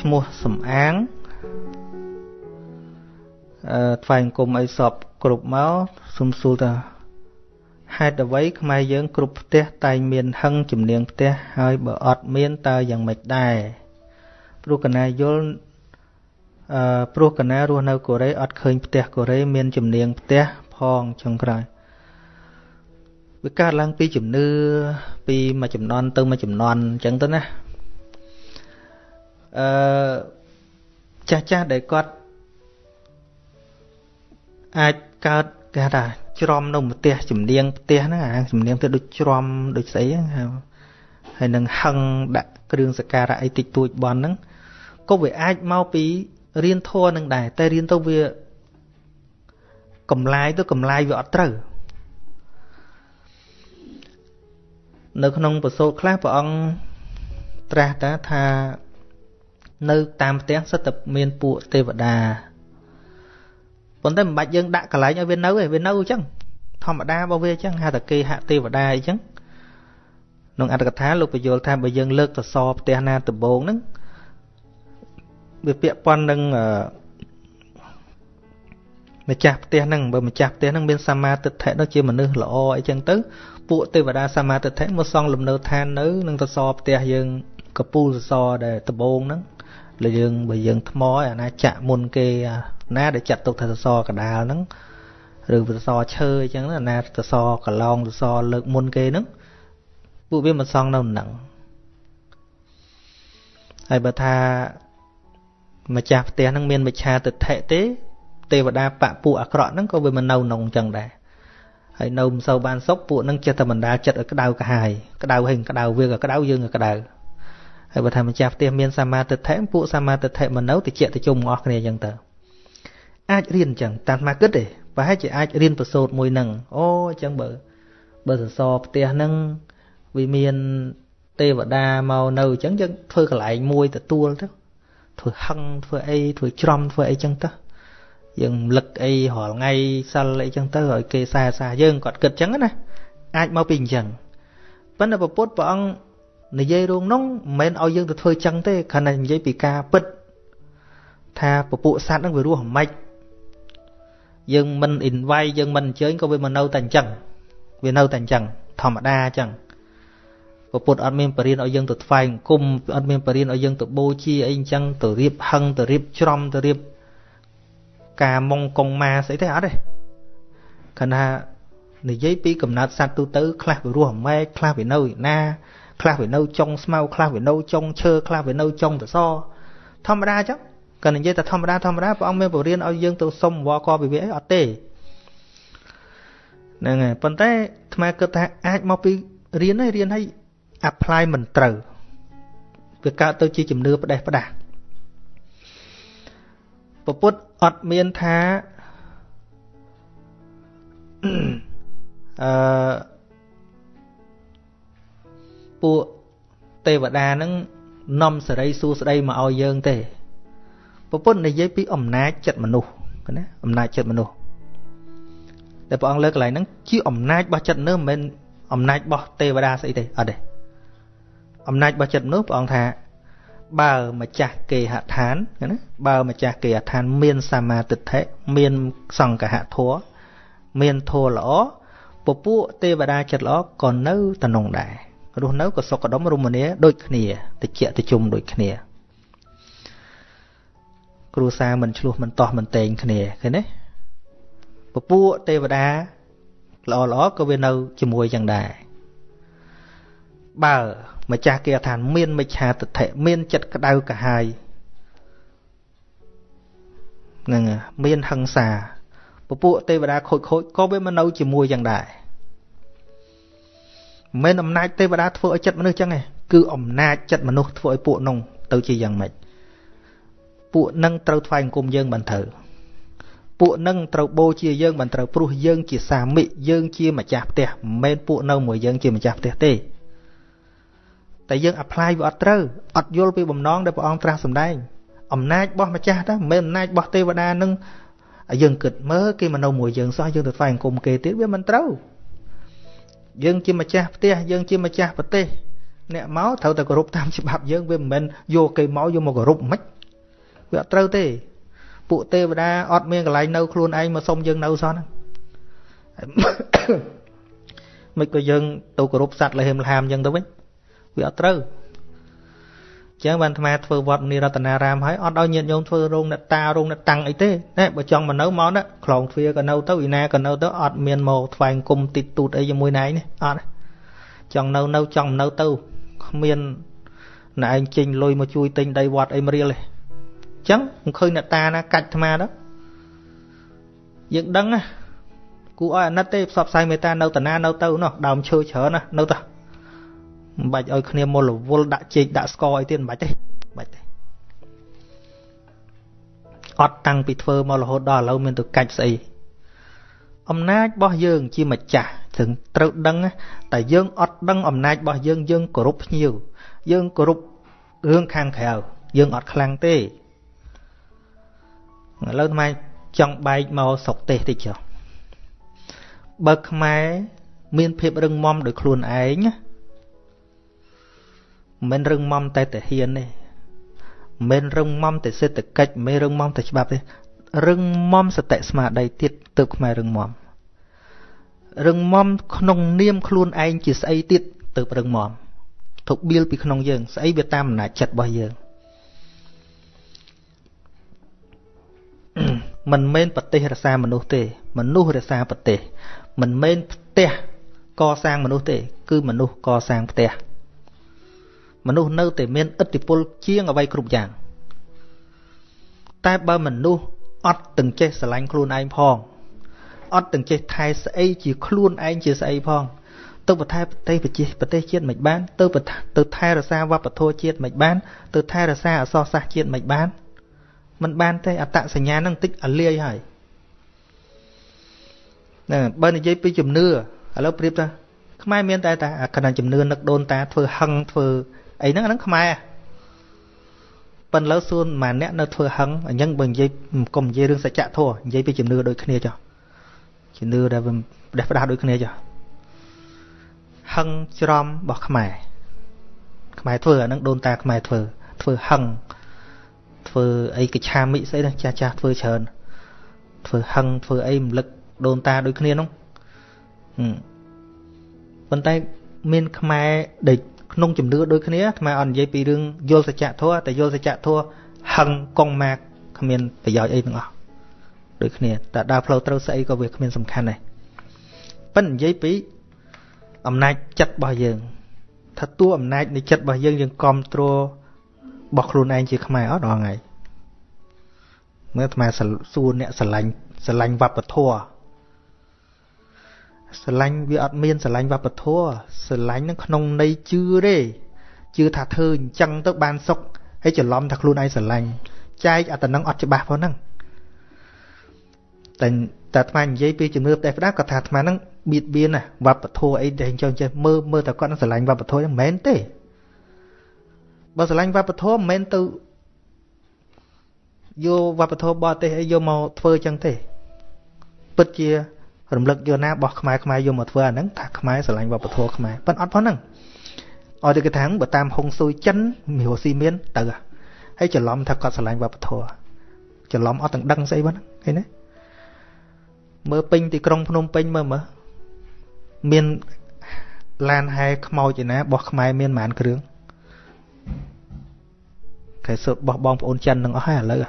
ឈ្មោះសំអាងអឺថ្វាយអង្គមអីសពគ្រប់មកសុំសួរថាហេតុអ្វីខ្មែរយើងគ្រប់ផ្ទះតែងមានហឹងជំនៀងផ្ទះហើយបើអត់មានតើយ៉ាងម៉េចដែរព្រោះកណាយល់អឺព្រោះកណារស់នៅកូរ៉េអត់ឃើញផ្ទះកូរ៉េមានជំនៀងផ្ទះផងចុងក្រោយវាកើតឡើងពីជំនឿពីមួយចំនួនទៅមួយចំនួនអញ្ចឹងទៅណា អឺចាស់ចាស់ដែលគាត់អាចកើតគេថាច្រំនៅផ្ទះជំនៀងផ្ទះហ្នឹងអាជំនៀងទៅដូចច្រំដូចស្អីហ្នឹងហើយនឹងហឹងដាក់គ្រឿងសក្ការៈអីតិចតួចបន់ហ្នឹងក៏វាអាចមកពីរៀនធัวនឹងដែរតែរៀនទៅវាកំឡាយទៅកំឡាយវាអត់ត្រូវនៅក្នុងប្រសូតខ្លះព្រះអង្គត្រាស់តាថា នៅតាមផ្ទះសិតតែមានពួកទេវតាប៉ុន្តែមិនបាច់យើងដាក់កន្លែងឲ្យវានៅទេវានៅអញ្ចឹងធម្មតារបស់វាអញ្ចឹងហៅថាគេហទេវតាអីចឹងក្នុងអត្ថកថាលោកបញ្យល់ថាបើយើងលើកសសរផ្ទះណាដំបងហ្នឹងវាពាក់ព័ន្ធនឹងម្ចាស់ផ្ទះហ្នឹងបើម្ចាស់ផ្ទះហ្នឹងមានសមាទិដ្ឋិនោះជាមនុស្សល្អអីចឹងទៅពួកទេវតាសមាទិដ្ឋិមកសង់លំនៅឋាននៅនឹងសសរផ្ទះយើងកពូលសសរដែលដំបងហ្នឹង លើយើងបើយើងថ្មអាណាចាក់មុនគេណាដែលចាត់ទុកថាសសរកដាលហ្នឹងឬសសរឈើអញ្ចឹងណាសសរកឡងសសរលើកមុនគេហ្នឹងពួកវាមិនសង់នៅហ្នឹងហើយបើថាម្ចាស់ផ្ទះហ្នឹងមានមិច្ឆាទិដ្ឋិទេ ទេវតាបពពួកអាក្រក់ហ្នឹងក៏វាមិននៅក្នុងអញ្ចឹងដែរហើយនៅមិនសូវបានសុខពួកហ្នឹងចិត្តតែបណ្ដាលចិត្តឲ្យក្តៅកាហាយក្តៅហេងក្តៅវាក៏ក្តៅយើងក៏ក្តៅ ហើយបើថាម្ចាស់ផ្ទះមានសមាទិដ្ឋិពួកសមាទិដ្ឋិមិននៅតិចតិជុំអស់គ្នាអញ្ចឹងទៅអាចរៀនអញ្ចឹងតាមមកគិតទេប្រហែលជាអាចរៀនប្រសូតមួយហ្នឹងអូអញ្ចឹងបើបើសសរផ្ទះហ្នឹងវាមានទេវតាមកនៅអញ្ចឹងយើងធ្វើកន្លែងមួយទទួលទៅធ្វើហឹងធ្វើអីធ្វើច្រំធ្វើអីចឹងទៅយើងលឹកអីរាល់ថ្ងៃសិលអីចឹងទៅឲ្យគេសែសាយើងគាត់គិតចឹងណាអាចមកពីអញ្ចឹងប៉ុន្តែពុទ្ធព្រះអង្គ និយាយរងនោះមិនមែនឲ្យយើងទៅធ្វើចឹងទេគ្រាន់តែនិយាយពីការពិត ថាពពួកសត្វហ្នឹងវារស់មិនយើងមិន invite យើងមិនអញ្ជើញក៏វាមកនៅតែអញ្ចឹងវានៅតែអញ្ចឹងធម្មតាអញ្ចឹងពុទ្ធអត់មានបរិញ្ញាឲ្យយើងទៅថ្វាយអង្គមអត់មានបរិញ្ញាឲ្យយើងទៅបូជាអីអញ្ចឹងទៅរៀបហឹងទៅរៀបច្រំទៅរៀបការមុងកងម៉ាស្អីទេអត់ទេគណៈនិយាយពីកំណត់សត្វទូទៅខ្លះវារស់ម៉ែខ្លះវានៅណា ខ្លះវានៅចុងស្មៅខ្លះវានៅចុងឈើខ្លះវានៅចុងសសរធម្មតាអញ្ចឹងក៏និយាយតែធម្មតាធម្មតាព្រះអង្គមានបរិញ្ញាឲ្យយើងទៅសុំវល់កវិវេអីអត់ទេហ្នឹងហើយប៉ុន្តែអាត្មាគិតថាអាចមកពីរៀនហើយរៀនហើយ apply មិនត្រូវវាកើតទៅជាជំនឿផ្ដេសផ្ដាស់ពពុទ្ធអត់មានថាអឺ ពួកទេវតានឹងនាំសេរីសួស្ដីមកឲ្យយើងទេពពុទ្ធនិយាយពីអំណាចចិត្តមនុស្សណាអំណាចចិត្តមនុស្សតែព្រះអង្គលើកកន្លែងហ្នឹងជាអំណាចរបស់ចិត្តមនុស្សមិនមែនអំណាចរបស់ទេវតាស្អីទេអត់ទេអំណាចរបស់ចិត្តមនុស្សព្រះអង្គថា បើម្ចាស់គេហដ្ឋានណាបើម្ចាស់គេហដ្ឋាន មានសមាទិដ្ឋិមានសង្កហធัวមានធัวល្អពពួកទេវតាចិត្តល្អក៏នៅតំណងដែរ រស់នៅក៏សុខដុមរមនាដូចគ្នាតិចតិជុំដូចគ្នា គ្រួសារមិនឆ្លោះមិនតោះមិនតែងគ្នាឃើញទេពពួកទេវតាល្អល្អក៏វានៅជាមួយយ៉ាងដែរបើម្ចាស់គេថាមានមិច្ឆាទិដ្ឋិមានចិត្តក្តៅកាហាយហ្នឹងមានហិង្សាពពួកទេវតាខូចខូចក៏វាមកនៅជាមួយយ៉ាងដែរ មិនអំណាចទេវតាធ្វើឲ្យចិត្តមនុស្សចឹងទេគឺអំណាចចិត្តមនុស្សធ្វើឲ្យពួកនោះទៅជាយ៉ាងម៉េចពួកនឹងត្រូវថ្វាយអង្គមយើងបានត្រូវពួកនឹងត្រូវបូជាយើងបានត្រូវព្រោះយើងជាសាមិយើងជាម្ចាស់ផ្ទះមិនមែនពួកនៅមួយយើងជាម្ចាស់ផ្ទះទេតែយើង apply វាអត់ត្រូវអត់យល់ពីបំណងដែលព្រះអង្គត្រាស់សម្ដែងអំណាចរបស់ម្ចាស់ទៅមិនមែនអំណាចរបស់ទេវតានឹងយើងគិតមើលគេមកនៅមួយយើងសោះយើងទៅថ្វាយអង្គមគេទៀតវាមិនត្រូវ យើងជាម្ចាស់ផ្ទះយើងជាម្ចាស់ប្រទេសអ្នកមកត្រូវតែគោរពតាមច្បាប់យើងវាមិនមែនយកគេមកយកមកគោរពមិនវាអត់ត្រូវទេ ពួកទេវតាអត់មានកន្លែងនៅខ្លួនឯងមកសុំយើងនៅសោះហ្នឹងមិនក៏យើងទៅគោរពសត្វលហេមលហាមអញ្ចឹងទៅវិញវាអត់ត្រូវ ចឹងបានអាត្មាធ្វើវត្តមនីរតនារាមហើយអត់ឲ្យញាតិញោមធ្វើរោងអ្នកតារោងអ្នកតាំងអីទេណែបើចង់មកនៅមកណាខ្លងទ្វារក៏នៅទៅឯណាក៏នៅទៅអត់មានមកថ្វាយគុំតិចទូតអីជាមួយណែនេះអត់ចង់នៅនៅចង់នៅទៅគ្មានណែឯងចេញលុយមកជួយទិញដីវត្តអីមរៀលទេចឹងមិនឃើញអ្នកតាណាកាច់អាត្មាទៅយើងដឹងណាគូឲ្យអាណិតទេផ្សព្វផ្សាយមេត្តានៅតាណានៅទៅនោះដើមឈើច្រើនណានៅទៅ មិនបាច់ឲ្យគ្នាមលវល់ដាក់ជែកដាក់ស្ករអីទៀតមិនបាច់ទេមិនបាច់ទេអត់តាំងពីធ្វើមករហូតដល់ឥឡូវមានទៅកាច់ស្អីអំណាចរបស់យើងជាម្ចាស់ถึงត្រូវដឹងតែយើងអត់ដឹងអំណាចរបស់យើងយើងគោរពភ្ញៀវយើងគោរពរឿងខាងក្រៅយើងអត់ខ្លាំងទេឥឡូវថ្មចង់បែកមកស្រុកទេសតិចចុះបើខ្មែរមានភាពរឹងមាំដោយខ្លួនឯងណា មិនរឹងមាំតែតាហ៊ានទេមិនរឹងមាំតែសេដ្ឋកិច្ចមិនរឹងមាំតែច្បាប់ទេរឹងមាំសតិស្មារតីទៀតទើបខ្មែររឹងមាំរឹងមាំក្នុងនាមខ្លួនឯងជាស្អីទៀតទើបរឹងមាំទុកបៀលពីក្នុងយើង ស្អីវាតាមអំណាចចិត្តរបស់យើងមិនមែនប្រទេសរសាមនុស្សទេ មនុស្សរសាប្រទេសមិនមែនផ្ទះកសាងមនុស្សទេ គឺមនុស្សកសាងផ្ទះ មនុស្សនៅតែមានឥទ្ធិពលជាងអ្វីគ្រប់យ៉ាង តែបើមនុស្សអត់ទាំងចេះស្រឡាញ់ខ្លួនឯងផងអត់ទាំងចេះថែស្អីជាខ្លួនឯងជាស្អីផងទៅប្រថែប្រទេសប្រជាប្រទេសជាតិមិនបាន ទៅទៅថែរក្សាវប្បធម៌ជាតិមិនបាន ទៅថែរក្សាអសរសាស្ត្រជាតិមិនបានមិនបានទេអត្តសញ្ញាណនឹងតិចអលាយហើយណាបើនិយាយពីជំនឿឥឡូវប្រៀបថាខ្មែរមានតែតែអាគណៈជំនឿនឹកដូនតាធ្វើហឹងធ្វើ អីហ្នឹងអាហ្នឹងខ្មែរប៉ុន្តែលើសួនមួយអ្នកនៅធ្វើហឹងអញ្ចឹងបើនិយាយកុំនិយាយរឿងសច្ចធម៌និយាយពីជំនឿដូចគ្នាចុះជំនឿដែលផ្ដេសផ្ដាស់ដូចគ្នាចុះហឹងច្រំរបស់ខ្មែរខ្មែរធ្វើអាហ្នឹងដូនតាខ្មែរធ្វើធ្វើហឹងធ្វើអីកឆាមិស្អីណាចាស់ចាស់ធ្វើច្រើនធ្វើហឹងធ្វើអីរំលឹកដូនតាដូចគ្នានោះប៉ុន្តែមានខ្មែរដែល ក្នុងជំនឿដូចគ្នាអាត្មាអត់និយាយពីរឿងយល់សច្ចធម៌តែយល់សច្ចធម៌ហឹងកងម៉ាកគ្មានប្រយោជន៍អីទាំងអស់ដូចគ្នាតែដើរផ្លូវត្រូវស្អីក៏វាគ្មានសំខាន់ដែរប៉ិននិយាយពីអំណាចចិត្តរបស់យើងថាតួអំណាចនៃចិត្តរបស់យើងយើងគ្រប់គ្រងរបស់ខ្លួនឯងជាខ្មែរអត់ដល់ថ្ងៃមើលអាត្មាសួរអ្នកស្រឡាញ់ស្រឡាញ់វប្បធម៌ ស្រឡាញ់វាអត់មានស្រឡាញ់វប្បធម៌ស្រឡាញ់នឹងក្នុងន័យជឿទេជឿថាធ្វើអញ្ចឹងទៅបានសុខហើយច្រឡំថាខ្លួនឯងស្រឡាញ់ចែកអាតំណឹងអត់ច្បាស់ផងហ្នឹងតែតែអាត្មានិយាយពីជំនឿផ្ទះផ្ដាគាត់ថាអាត្មាហ្នឹងបៀតបៀនណាវប្បធម៌អីដែលចង់ចេះមើលមើលតែគាត់នឹងស្រឡាញ់វប្បធម៌ហ្នឹងមិនមែនទេបើស្រឡាញ់វប្បធម៌មិនមែនទៅយកវប្បធម៌បរទេសអីយកមកធ្វើអញ្ចឹងទេពិតជា រំលឹកយកណាបោះខ្មែរខ្មែរយកមកធ្វើអាហ្នឹងថាខ្មែរស្រឡាញ់វប្បធម៌ខ្មែរប៉ុន្តែអត់ផងហ្នឹងឲ្យតែគេថាបើតាមហុងស៊ុយចិនមីរ៉ូស៊ីមានទៅហើយច្រឡំថាគាត់ស្រឡាញ់វប្បធម៌ច្រឡំអត់ទាំងដឹងស្អីបងឃើញទេមើលពេញទីក្រុងភ្នំពេញមើលមើលមានឡានហែខ្មោចឯណាបោះខ្មែរមានប៉ុន្មានគ្រឿងគេសុទ្ធបោះបងប្អូនចិននឹងអស់ហើយឥឡូវ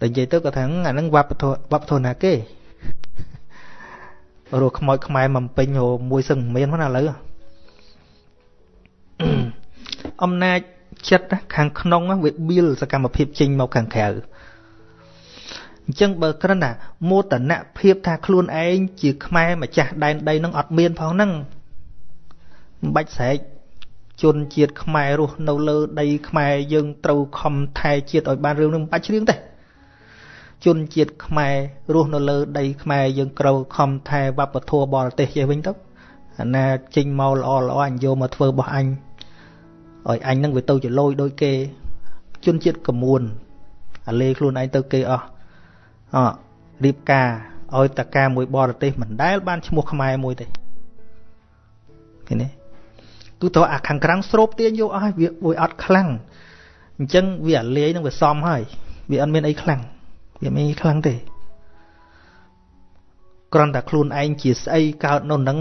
តែនិយាយទៅគាត់ថាអាហ្នឹងវប្បធម៌វប្បធម៌ណាគេ រស់ខ្មោចខ្មែរមកពេញរមួយសឹងមានហ្នឹងឥឡូវអំណាចចិត្តខាងក្នុងវាបៀលសកម្មភាពចេញមកខាងក្រៅអញ្ចឹងបើគ្រាន់តែមោទនភាពថាខ្លួនឯងជាខ្មែរម្ចាស់ដែនដីនឹងអត់មានផងហ្នឹងមិនបាច់ស្រែកជនជាតិខ្មែររស់នៅលើដីខ្មែរយើងត្រូវខំថែជាតិឲ្យបានរឿងនេះមិនបាច់ច្រៀងទេ ជនជាតិខ្មែររស់នៅលើដីខ្មែរយើងក្រៅខំថែវប្បធម៌បរទេសចេះវិញទៅអាណាចេញមកល្អល្អអញយកមកធ្វើរបស់អញឲ្យអញនឹងវាទៅជាលយដូចគេ ជនជាតិកមួនអាលេខ្លួនឯងទៅគេអស់អរៀបការឲ្យតកាមួយបរទេសមិនដែលបានឈ្មោះខ្មែរមួយទេឃើញទេគឺទៅអាខាងក្រាំងស្រូបទាញយកអស់ហើយវាវាអត់ខ្លាំងអញ្ចឹងវាអាលាយនឹងវាសមហើយវាអត់មានអីខ្លាំង វាមិនអីខ្លាំងទេគ្រាន់តែខ្លួនឯងជាស្អីកើតនៅនឹង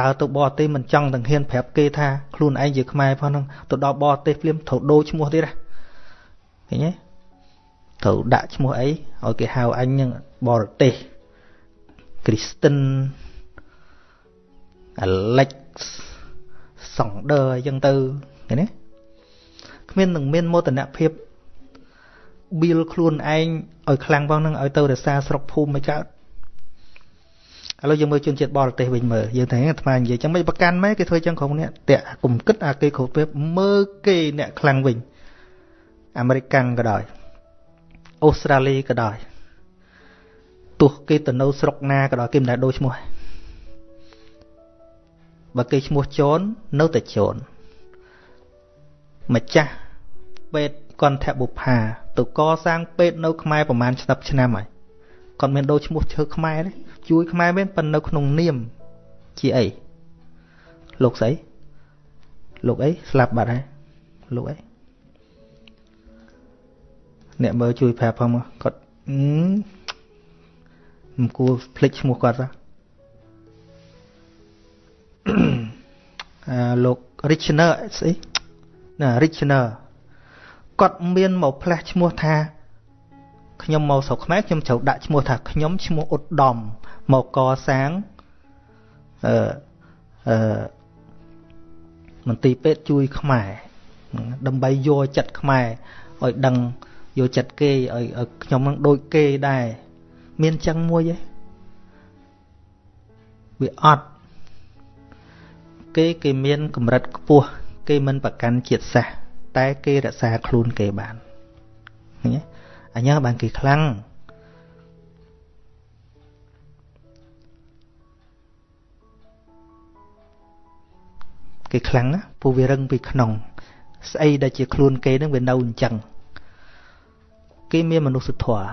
ដើរទៅបរទេសមិនចង់ទាំងហ៊ានប្រាប់គេថាខ្លួនឯងជាខ្មែរផងហ្នឹងទៅដល់បរទេសភ្លាមត្រូវដូរឈ្មោះទៀតណាឃើញទេត្រូវដាក់ឈ្មោះអីឲ្យគេហៅអញនឹងបរទេសគ្រីស្តិន Alex សង់ដឺអញ្ចឹងទៅឃើញទេគ្មាននឹងមានមោទនភាព បៀលខ្លួនឯងឲ្យខ្លាំងផងនឹងឲ្យទៅរក្សាស្រុកភូមិមិនកើតឥឡូវយើងមើលជនជាតិបរទេសវិញមើលយើងតែអាត្មានិយាយចឹងមិនប្រកាន់ម៉េចគេធ្វើចឹងក្រុមនេះតាក់គុំគិតអាគេគ្រប់ពេលមើលគេអ្នកខ្លាំងវិញអាមេរិកក៏ដោយអូស្ត្រាលីក៏ដោយទោះគេទៅនៅស្រុកណាក៏ដោយគេមិនដែលដូរឈ្មោះបើគេឈ្មោះជូននៅតែជូនម្ចាស់ពេទ្យ កន្ធបុប្ផាទៅកសាងពេទ្យនៅខ្មែរប្រហែលឆ្នាំឆ្នាំហើយគាត់មានដូរឈ្មោះឈើខ្មែរទេជួយខ្មែរមែនប៉ុន្តែនៅក្នុងនាមជាអីលោកស្អីលោកអីស្លាប់បាត់ហើយលោកអីអ្នកមើលជួយប្រាប់ផងគាត់មិនគួរភ្លេចឈ្មោះគាត់ទេអាលោក Richner ស្អីណា Richner គាត់មានមកផ្លាស់ឈ្មោះថាខ្ញុំមកស្រុកខ្មែរខ្ញុំត្រូវដាក់ឈ្មោះថាខ្ញុំឈ្មោះឧត្តមមកកសាងអឺអឺមន្ទីរពេទ្យជួយខ្មែរដើម្បីយកចិត្តខ្មែរឲ្យដឹងយកចិត្តគេឲ្យខ្ញុំនឹងដូចគេដែរមានចឹងមួយទេវាអត់គេគេមានកម្រិតខ្ពស់គេមិនប្រកាន់ជាតិសាសន៍ តែគេរក្សាខ្លួនគេបានឃើញទេអញ្ចឹងបានគេខ្លាំងគេខ្លាំងណាព្រោះវារឹងពីក្នុងស្អីដែលជាខ្លួនគេនឹងវានៅអញ្ចឹងគេមានមនុស្សធម៌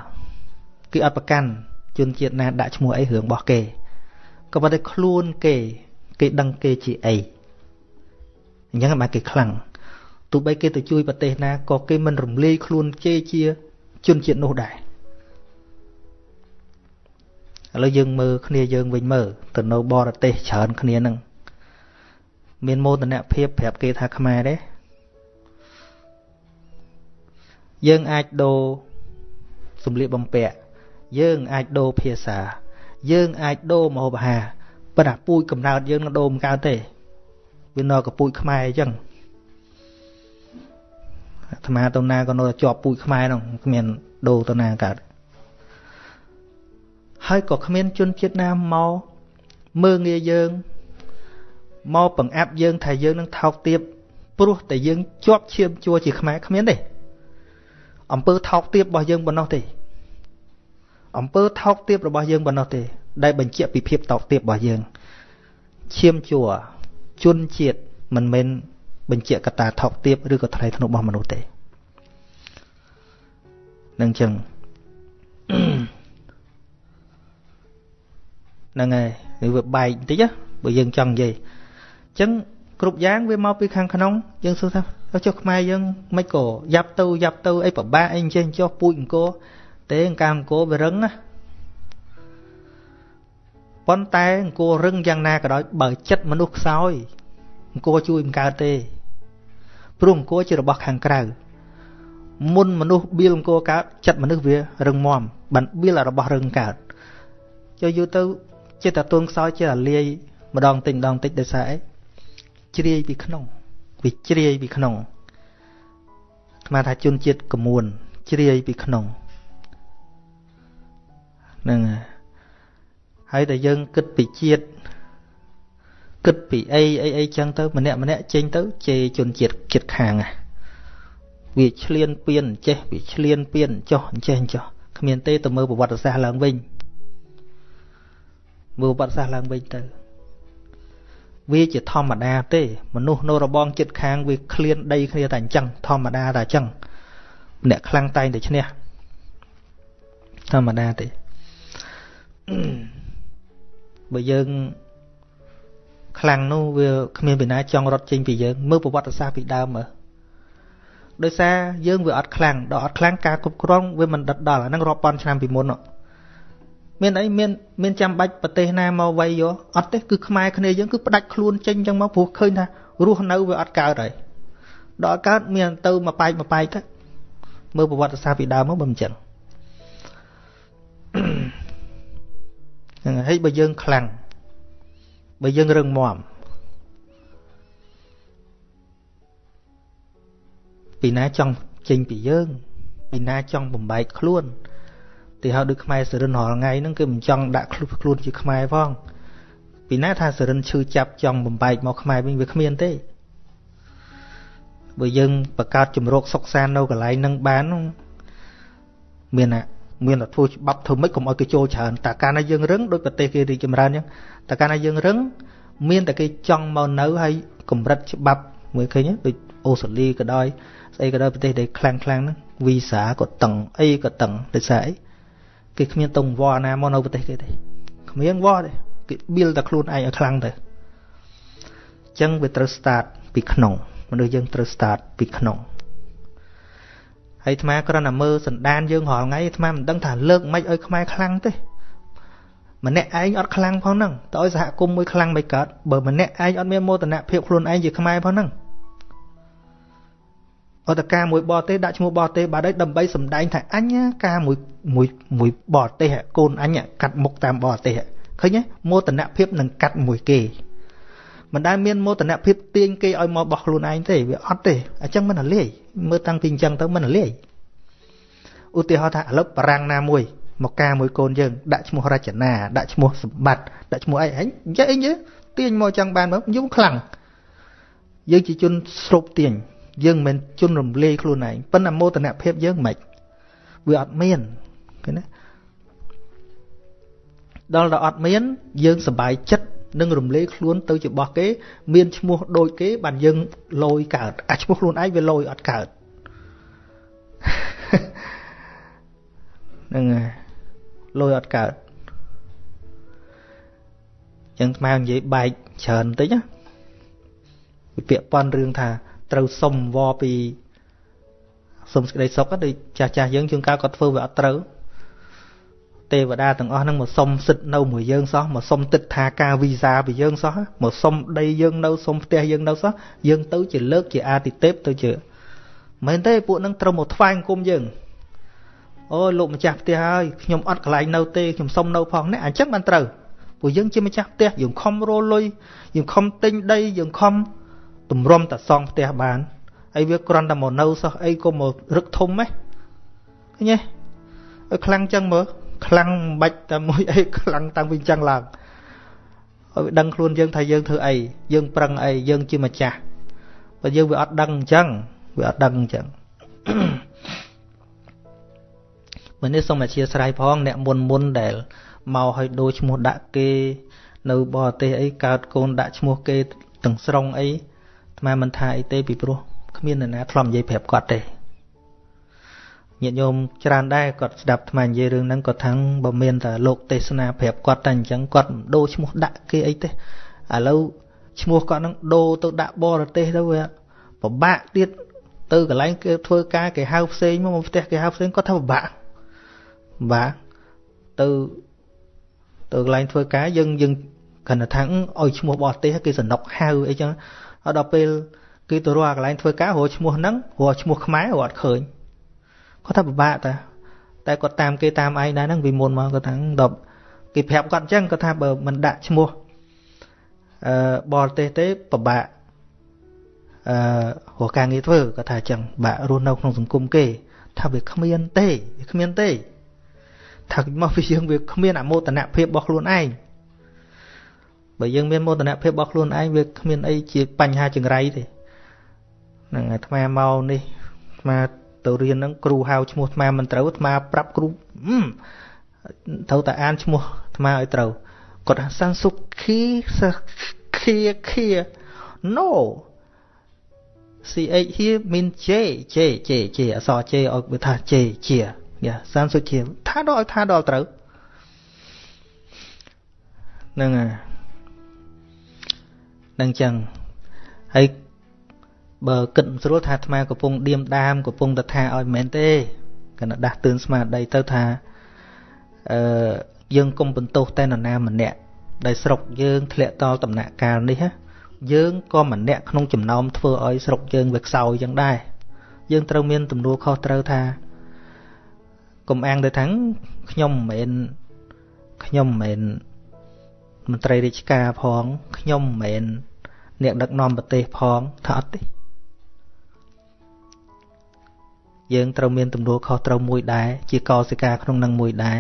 គេអត់ប្រកាន់ជនជាតិណាដាក់ឈ្មោះអីរឿងរបស់គេក៏ប៉ុន្តែខ្លួនគេ គេដឹងគេជាអីអញ្ចឹងបានគេខ្លាំង ទោះបីគេទៅជួយប្រទេសណាក៏គេមិនរំលាយខ្លួនជេជាជនជាតិនោះដែរឥឡូវយើងមើលគ្នាយើងវិញមើលទៅនៅបរទេសច្រើនគ្នានឹងមានមោទនភាពប្រាប់គេថាខ្មែរទេយើងអាចដូរសម្លៀកបំពាក់យើងអាចដូរភាសា យើងអាចដូរម្ហូបអាហារប៉ុន្តែពូជកំណើតយើងនឹងដូរមិនកើតទេវានៅកពូជខ្មែរអញ្ចឹង អាត្មាទៅណាក៏នៅតែជាប់ពូជខ្មែរនោះគ្មានដូរទៅណាកើតហើយក៏គ្មានជនជាតិណាមកមើងងាយយើងមកបង្អាប់យើងថាយើងនឹងថោកទាបព្រោះតែយើងជាប់ឈាមជួជាខ្មែរគ្មានទេអំពើថោកទាបរបស់យើងប៉ុណ្ណោះទេអំពើថោកទាបរបស់យើងប៉ុណ្ណោះទេ ដែលបញ្ជាក់ពីភាពថោកទាបរបស់យើងឈាមជួជនជាតិមិនមែនបញ្ជាក់កត្តាថោកទាបឬក៏ថ្លៃថ្នូររបស់មនុស្សទេ នឹងចឹងហ្នឹងហើយវាបែកបន្តិចបើយើងចង់និយាយអញ្ចឹងគ្រប់យ៉ាងវាមកពីខាងក្នុងយើងសួរថាចុះខ្មែរយើងមិនក៏យ៉ាប់ទៅយ៉ាប់ទៅអីប្របាអីអញ្ចឹងចុះពូជអង្គរទេអង្គការអង្គរវារឹងណាប៉ុន្តែអង្គររឹងយ៉ាងណាក៏ដោយបើចិត្តមនុស្សខ្សោយអង្គរជួយមិនកើតទេព្រោះអង្គរជារបស់ខាងក្រៅ មុនមនុស្សបៀលអង្គរកើតចិត្តមនុស្សវារឹងមាំបានបៀលរបស់រឹងកើតចុះយូរទៅចិត្តតទួនខ្សោយចិត្តអាលាយម្ដងតិចម្ដងតិចដោយសារអីជ្រាយពីក្នុងវាជ្រាយពីក្នុងស្មានថាជនជាតិកមួនជ្រាយពីក្នុងហ្នឹងហើយតែយើងគិតពីជាតិគិតពីអីអីអីចឹងទៅម្នាក់ម្នាក់ចេញទៅជេរជនជាតិចិត្តខាង វាឆ្លៀនពៀនចេះវាឆ្លៀនពៀនចោះអញ្ចេះអញ្ចោះគ្មានទេទៅមើលប្រវត្តិសាស្ត្រឡើងវិញមើលប្រវត្តិសាស្ត្រឡើងវិញទៅវាជាធម្មតាទេ មនុស្សនៅរបងចិត្តខាងវាឃ្លានដីគ្នាតែអញ្ចឹងធម្មតាតែអញ្ចឹងអ្នកខ្លាំងតែងតែឈ្នះធម្មតាទេបើយើងខ្លាំងនោះវាគ្មានពីណាចង់រត់ចេញពីយើងមើលប្រវត្តិសាស្ត្រពីដើមមើល ដោយសារយើងវាអត់ខ្លាំងដល់អត់ខ្លាំងការគ្រប់គ្រងវាមិនដិតដល់អាហ្នឹងរាប់ពាន់ឆ្នាំពីមុនមានអីមានមានចាំបាច់ប្រទេសណាមកវាយយកអត់ទេគឺខ្មែរគ្នាយើងគឺផ្ដាច់ខ្លួនចេញចឹងមកព្រោះឃើញថារស់នៅវាអត់កើតហើយដល់កើតមានទៅមកបែកមកបែកទៅមើលប្រវត្តិសាស្ត្រពីដើមមកបើមិនចឹងហ្នឹងហើយបើយើងខ្លាំងបើយើងរឹងមាំ ពីណាចង់ចេញពីយើង ពីណាចង់បំបែកខ្លួនទីហៅដូចខ្មែរសរិនរាល់ថ្ងៃហ្នឹងគឺមិនចង់ដាក់ខ្លួនជាខ្មែរផងពីណាថាសរិនឈឺចាប់ចង់បំបែកមកខ្មែរវិញវាគ្មានទេបើយើងបង្កើតជំរកសុកសាននៅកន្លែងហ្នឹងបានមានអាមានតែធ្វើច្បាប់ធ្វើម៉េចកុំឲ្យគេចូលច្រើនតែកាលណាយើងរឹងដូចប្រទេសគេរីកចម្រើនអញ្ចឹងតែកាលណាយើងរឹងមានតែគេចង់មកនៅហើយកម្រិតច្បាប់មើលឃើញដូច អូស្ត្រាលីក៏ដោយស្អីក៏ដោយប្រទេសដែលខ្លាំងខ្លាំងហ្នឹងវីសាក៏តឹងអីក៏តឹងដោយសារអីគេគ្មានតុងវល់ណាមកនៅប្រទេសគេទេគ្មានវល់ទេគេ build តែខ្លួនឯងឲ្យខ្លាំងទៅអញ្ចឹងវាត្រូវ start ពីក្នុងមនុស្សយើងត្រូវ start ពីក្នុងហើយអាត្មាគ្រាន់តែមើលសន្តានយើងរាល់ថ្ងៃអាត្មាមិនដឹងថាលើកមិនឲ្យខ្មែរខ្លាំងទេម្នាក់ឯងអត់ខ្លាំងផងហ្នឹងតើឲ្យសហគមន៍មួយខ្លាំងមិនកើតបើម្នាក់ឯងអត់មានមោទនភាពខ្លួនឯងជាខ្មែរផងហ្នឹង អត់តការមួយបរទេសដាក់ឈ្មោះបរទេសបាត់ហើយដើម្បីសម្ដែងថាអញការមួយមួយមួយបរទេសកូនអញកាត់មុខតាមបរទេសឃើញទេមោទនភាពនឹងកាត់មួយគេមិនដែលមានមោទនភាពទាញគេឲ្យមកបោះខ្លួនឯងទេវាអត់ទេអញ្ចឹងមិនលាយមើលតាំងពីអញ្ចឹងទៅមិនលាយឧទាហរណ៍ថាឥឡូវបារាំងណាមួយមកការមួយកូនយើងដាក់ឈ្មោះរចនាដាក់ឈ្មោះសម្បត្តិដាក់ឈ្មោះអីហិញនិយាយអីយើទាញមកចឹងបានមកយំខ្លាំងយើងជាជនស្រូបទាញ យើងមិនមែនជនរំលាយខ្លួនឯងប៉ុន្តែមោទនភាពយើងមិនវាអត់មានឃើញណាដល់ដល់អត់មានយើងសบายចិត្តនឹងរំលែកខ្លួនទៅជាបោះគេ មានឈ្មោះដូចគេ បានយើងលយកើតអាឈ្មោះខ្លួនឯងវាលយអត់កើតហ្នឹងហើយលយអត់កើតចឹងស្មើនិយាយបែកច្រើនបន្តិចណាវាពាក្យប៉ុនរឿងថា ត្រូវសុំវពីសុំសេចក្តីសុខដូចចាស់ចាស់យើងជួនកាលគាត់ធ្វើវាអត់ត្រូវទេវតាទាំងអស់ហ្នឹងមកសុំសិទ្ធនៅមួយយើងសោះមកសុំទឹកថាការវីសាពីយើងសោះមកសុំដីយើងនៅសុំផ្ទះយើងនៅសោះយើងទៅជាលើកជាអាទិទេពទៅជាមែនទេពួកហ្នឹងត្រូវមកថ្វាយអង្គមយើងអូលោកម្ចាស់ផ្ទះហើយខ្ញុំអត់កន្លែងនៅទេខ្ញុំសុំនៅផងនេះអញ្ចឹងបានត្រូវពួកយើងជាម្ចាស់ផ្ទះយើងខំរលុយយើងខំទិញដីយើងខំ ទម្រាំតសងផ្ទះបានហើយវាគ្រាន់តែមកនៅសោះអីក៏មករឹកធំហ៎ឃើញទេឲ្យខ្លាំងចឹងមើលខ្លាំងមិនបាច់តែមួយអីខ្លាំងតាំងពីចឹងឡើងឲ្យដឹងខ្លួនយើងថាយើងធ្វើអីយើងប្រឹងអីយើងជាម្ចាស់បើយើងវាអត់ដឹងអញ្ចឹងវាអត់ដឹងអញ្ចឹងមើលនេះសូមអធិស្ឋានផង អ្នកមុនមុនដែលមកឲ្យដូរឈ្មោះដាក់គេ នៅបរទេសអីកើតកូនដាក់ឈ្មោះគេទាំងស្រុងអី អាត្មាមិនថាអីទេពីព្រោះគ្មាននរណាធ្លាប់និយាយប្រាប់គាត់ទេញាតិញោមច្រើនដែរគាត់ស្ដាប់ថ្មនិយាយរឿងហ្នឹងគាត់ថាំងបើមានតែលោកទេសនាប្រាប់គាត់តែអញ្ចឹងគាត់មិនដូរឈ្មោះដាក់គេអីទេឥឡូវឈ្មោះគាត់ហ្នឹងដូរទៅដាក់បរទេសទៅវាពិបាកទៀតទៅកន្លែងគេធ្វើការគេហៅផ្សេងមកមកផ្ទះគេហៅផ្សេងគាត់ថាពិបាកបាទទៅទៅកន្លែងធ្វើការយើងយើងគណថាឲ្យឈ្មោះបរទេសគេសនុកហៅអីចឹង ដល់ពេលគេទៅរកកន្លែងធ្វើការរកឈ្មោះហ្នឹងរកឈ្មោះខ្មែររកអត់ឃើញគាត់ថាពិបាកតាតែគាត់តាមគេតាមឯងដែរហ្នឹងពីមុនមកគាត់ថាដល់គេប្រាប់គាត់អញ្ចឹងគាត់ថាបើមិនដាក់ឈ្មោះអឺបរទេសទេពិបាកអឺរកការងារធ្វើគាត់ថាអញ្ចឹងបាក់រស់នៅក្នុងសង្គមគេ ថាវាគ្មានទេវាគ្មានទេថាមកពីយើងវាគ្មានអមោទនភាពរបស់ខ្លួនឯង បើយើងមានមោទនភាពរបស់ខ្លួនឯងវាគ្មានអីជាបញ្ហាចង្រៃទេហ្នឹងអាត្មាមកនេះអាត្មាទៅរៀនហ្នឹងគ្រូហៅឈ្មោះអាត្មាមិនត្រូវអាត្មាប្រាប់គ្រូត្រូវតែអានឈ្មោះអាត្មាឲ្យត្រូវគាត់ថាសានសុខីខៀខៀ no ch here mean j j j j អក្សរ j ឲ្យវាថា j ជាយ៉ាសានសុខីថាដល់ឲ្យថាដល់ត្រូវហ្នឹងហើយ នឹងចឹងហើយបើគិតស្រួលថាអាត្មាកំពុងឌៀមដាមកំពុងតែថាឲ្យមែនទេកណ្ដាស់ទឿនស្មារតីទៅថាអឺយើងកុំបន្ទោសតែនរណាម្នាក់ដែលស្រុកយើងធ្លាក់តល់ដំណាក់កាលនេះយើងក៏ម្នាក់ក្នុងចំណោមធ្វើឲ្យស្រុកយើងវាខ្សោយចឹងដែរយើងត្រូវមានទំនួលខុសត្រូវថាកុំអាងទៅថាខ្ញុំមិនមែនខ្ញុំមិនមែនមន្ត្រីរាជការផងខ្ញុំមិនមែន អ្នកដឹកនាំប្រទេសផងថាអត់ទេយើងត្រូវមានទំនួលខុសត្រូវមួយដែរជាកោសិកាក្នុងនឹងមួយដែរ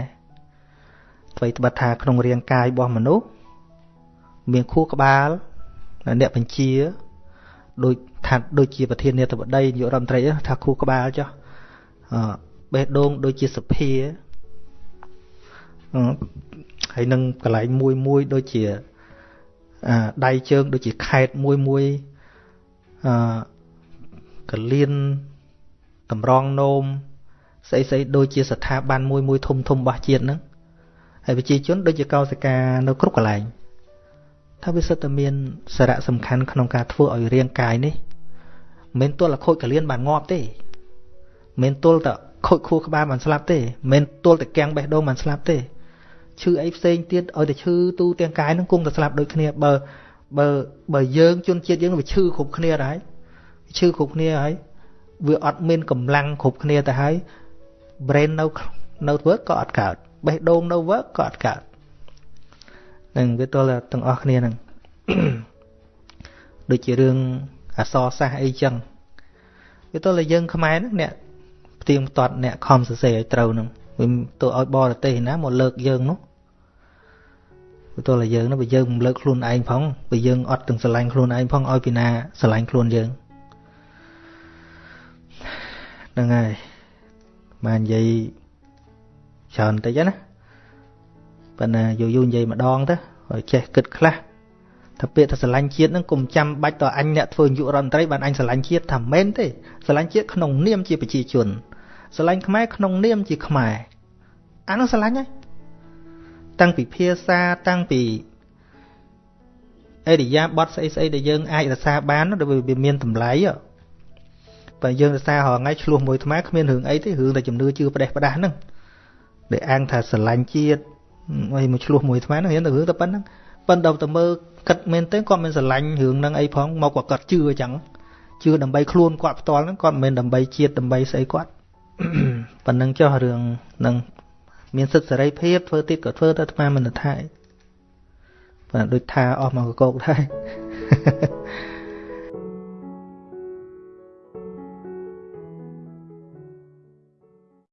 អ្វីត្បិតថាក្នុងរាងកាយរបស់មនុស្សមានខួរក្បាលអ្នកបញ្ជាដូចថាដូចជាប្រធាននាយកបដីនាយករដ្ឋមន្ត្រីថាខួរក្បាលចុះបេះដូងដូចជាសភាហើយនឹងកន្លែងមួយមួយដូចជា ដៃជើងដូចជាខេតមួយមួយអកលៀនតម្រងនោមស្អីស្អីដូចជាស្ថាប័នមួយមួយធំធំរបស់ជាតិហ្នឹងហើយប្រជាជនដូចជាកោសិកានៅគ្រប់កន្លែងថាវាសិតតែមានសារៈសំខាន់ក្នុងការធ្វើឲ្យរាងកាយនេះមិនទល់តែខូចកលៀនបានងាប់ទេមិនទល់តែខូចខួរក្បាលបានស្លាប់ទេមិនទល់តែកាំងបេះដូងបានស្លាប់ទេ ឈឺអីផ្សេងទៀតឲ្យតែឈឺទូទាំងកាយនឹងគង់តែស្លាប់ដូចគ្នាបើបើបើយើងជនជាតិយើងវាឈឺគ្រប់គ្នាហើយឈឺគ្រប់គ្នាហើយវាអត់មានកម្លាំងគ្រប់គ្នាទៅហើយ brain នៅនៅ work ក៏អត់កើតបេះដូងនៅ work ក៏អត់កើតនឹងវាទល់ទាំងអស់គ្នាហ្នឹងដូចជារឿងអសរសាសអីចឹងវាទល់តែយើងខ្មែរហ្នឹងអ្នកផ្ទៀងផ្ទាត់អ្នកខំសរសេរឲ្យត្រូវហ្នឹងវាទៅឲ្យបរទេសណាមកលើកយើងនោះ វាទល់តែយើងនោះបើយើងមិនលើកខ្លួនឯងផងបើយើងអត់ទាំងស្រឡាញ់ខ្លួនឯងផងឲ្យពីណាស្រឡាញ់ខ្លួនយើងហ្នឹងហើយបាននិយាយច្រើនតិចណាប៉ុន្តែយូរយូរនិយាយម្ដងទៅឲ្យចេះគិតខ្លះថាពាក្យថាស្រឡាញ់ជាតិហ្នឹងកុំចាំបាច់តអញអ្នកធ្វើនាយករដ្ឋមន្ត្រីបានអញស្រឡាញ់ជាតិថាមែនទេស្រឡាញ់ជាតិក្នុងនាមជាប្រជាជនស្រឡាញ់ខ្មែរក្នុងនាមជាខ្មែរអានោះស្រឡាញ់ហើយ តាំងពីភាសាតាំងពីអេរិយាបថស្អីស្អីដែលយើងអាចរក្សាបានដែលវាមានតម្លៃបើយើងរសាររហងៃឆ្លោះមួយថ្មគ្មានរឿងអីទេរឿងតែជំនឿជឿផ្ដេសផ្ដាស់ហ្នឹងដែលអាងថាស្រឡាញ់ជាតិអីមកឆ្លោះមួយថ្មហ្នឹងរៀនតែរឿងតែប៉ុណ្្នឹងប៉ុន្តែទៅមើលគិតមែនទេគាត់មិនស្រឡាញ់រឿងហ្នឹងអីផងមកគាត់គាត់ជឿអញ្ចឹងជឿដើម្បីខ្លួនគាត់ផ្ទាល់ហ្នឹងគាត់មិនមែនដើម្បីជាតិដើម្បីស្អីគាត់ប៉ុណ្្នឹងចុះរឿងនឹង មានសិទ្ធិសេរីភាពធ្វើទៀតក៏ធ្វើទៅអាត្មាមិនថាប៉ុន្តែដូចថាអស់មកកកដែរ